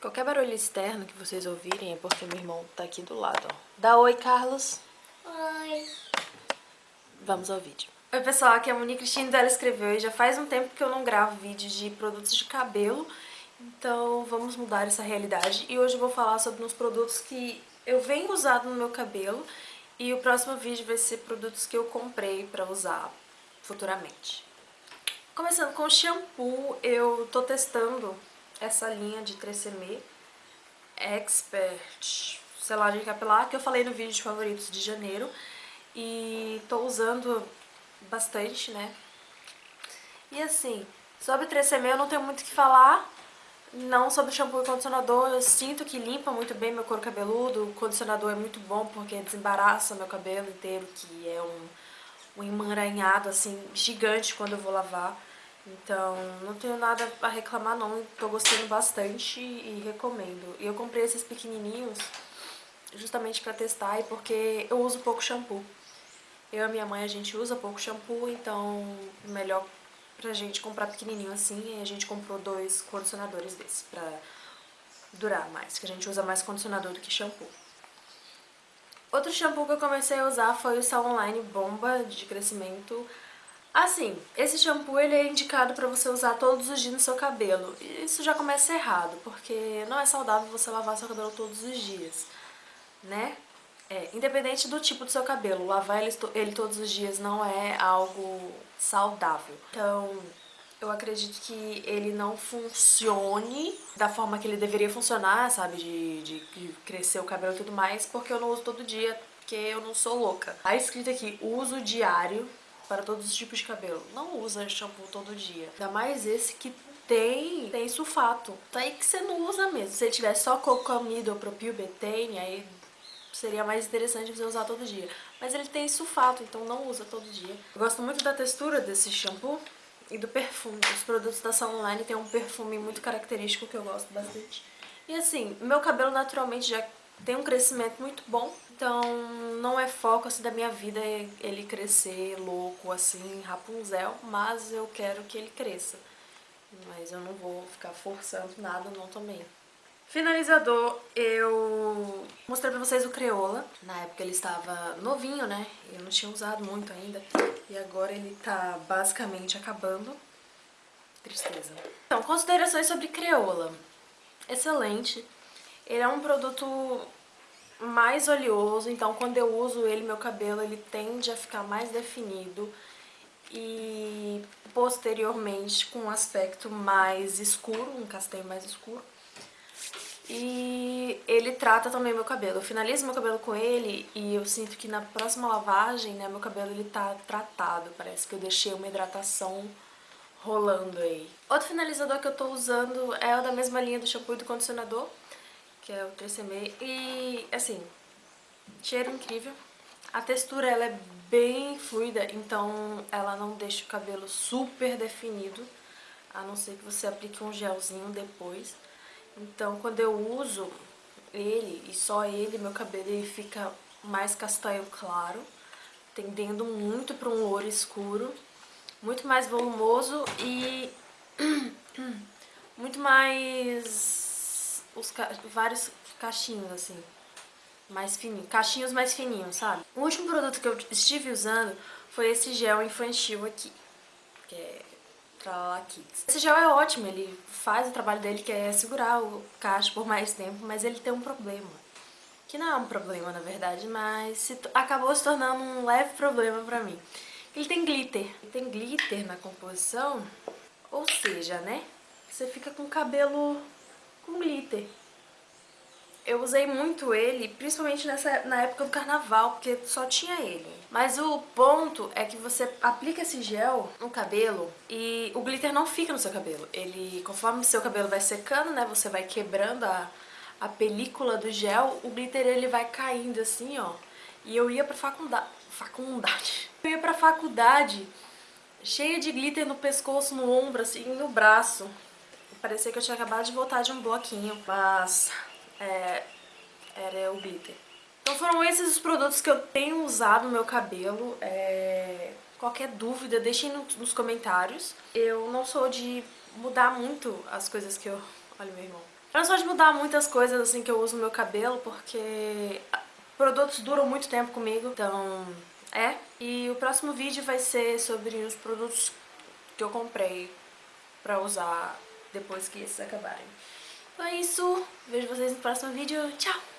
Qualquer barulho externo que vocês ouvirem é porque meu irmão tá aqui do lado, ó. Dá oi, Carlos. Oi. Vamos ao vídeo. Oi, pessoal, aqui é a Monique Cristina dela escreveu e já faz um tempo que eu não gravo vídeos de produtos de cabelo, então vamos mudar essa realidade. E hoje eu vou falar sobre uns produtos que eu venho usando no meu cabelo e o próximo vídeo vai ser produtos que eu comprei pra usar futuramente. Começando com o shampoo, eu tô testando essa linha de 3CM Expert selagem capilar, que eu falei no vídeo de favoritos de janeiro. E tô usando bastante, né? E assim, sobre 3CM eu não tenho muito o que falar. Não sobre shampoo e condicionador, eu sinto que limpa muito bem meu couro cabeludo. O condicionador é muito bom porque desembaraça meu cabelo inteiro, que é um, um emaranhado assim gigante quando eu vou lavar. Então, não tenho nada a reclamar não, tô gostando bastante e recomendo. E eu comprei esses pequenininhos justamente pra testar e porque eu uso pouco shampoo. Eu e minha mãe, a gente usa pouco shampoo, então melhor pra gente comprar pequenininho assim. E a gente comprou dois condicionadores desses pra durar mais, que a gente usa mais condicionador do que shampoo. Outro shampoo que eu comecei a usar foi o Sal Online Bomba de crescimento Assim, esse shampoo ele é indicado pra você usar todos os dias no seu cabelo. Isso já começa errado, porque não é saudável você lavar seu cabelo todos os dias, né? É, independente do tipo do seu cabelo, lavar ele, ele todos os dias não é algo saudável. Então, eu acredito que ele não funcione da forma que ele deveria funcionar, sabe? De, de crescer o cabelo e tudo mais, porque eu não uso todo dia, porque eu não sou louca. Tá escrito aqui, uso diário para todos os tipos de cabelo. Não usa shampoo todo dia. Ainda mais esse que tem, tem sulfato. Tá aí que você não usa mesmo. Se tivesse só cocamida ou propilbetene, aí seria mais interessante você usar todo dia. Mas ele tem sulfato, então não usa todo dia. Eu gosto muito da textura desse shampoo e do perfume. Os produtos da Salon Online têm um perfume muito característico que eu gosto bastante. E assim, meu cabelo naturalmente já tem um crescimento muito bom, então não é foco assim da minha vida ele crescer louco assim, Rapunzel, mas eu quero que ele cresça. Mas eu não vou ficar forçando nada não também. Finalizador, eu mostrei pra vocês o Creola. Na época ele estava novinho, né? Eu não tinha usado muito ainda. E agora ele tá basicamente acabando. Tristeza. Então, considerações sobre Creola. Excelente. Ele é um produto mais oleoso, então quando eu uso ele, meu cabelo ele tende a ficar mais definido e posteriormente com um aspecto mais escuro, um castanho mais escuro. E ele trata também meu cabelo. Eu finalizo meu cabelo com ele e eu sinto que na próxima lavagem, né, meu cabelo ele tá tratado. Parece que eu deixei uma hidratação rolando aí. Outro finalizador que eu tô usando é o da mesma linha do shampoo e do condicionador que é o 3CM. E, assim, cheiro incrível. A textura, ela é bem fluida, então ela não deixa o cabelo super definido, a não ser que você aplique um gelzinho depois. Então, quando eu uso ele, e só ele, meu cabelo ele fica mais castanho claro, tendendo muito para um louro escuro, muito mais volumoso e muito mais os ca vários cachinhos, assim, mais fininhos, cachinhos mais fininhos, sabe? O último produto que eu estive usando foi esse gel infantil aqui, que é Tralala Kids. Esse gel é ótimo, ele faz o trabalho dele, que é segurar o cacho por mais tempo, mas ele tem um problema. Que não é um problema, na verdade, mas se acabou se tornando um leve problema pra mim. Ele tem glitter. Ele tem glitter na composição, ou seja, né? Você fica com o cabelo com glitter. Eu usei muito ele, principalmente nessa, na época do carnaval, porque só tinha ele. Mas o ponto é que você aplica esse gel no cabelo e o glitter não fica no seu cabelo. Ele, conforme seu cabelo vai secando, né, você vai quebrando a, a película do gel, o glitter ele vai caindo assim, ó. E eu ia pra faculdade, faculdade. Eu ia pra faculdade cheia de glitter no pescoço, no ombro, assim, no braço. Parecia que eu tinha acabado de voltar de um bloquinho, mas é, era o glitter. Então foram esses os produtos que eu tenho usado no meu cabelo. É, qualquer dúvida, deixem no, nos comentários. Eu não sou de mudar muito as coisas que eu... Olha meu irmão. Eu não sou de mudar muitas coisas assim que eu uso no meu cabelo, porque produtos duram muito tempo comigo, então é. E o próximo vídeo vai ser sobre os produtos que eu comprei pra usar depois que esses acabarem. Então é isso, vejo vocês no próximo vídeo, tchau!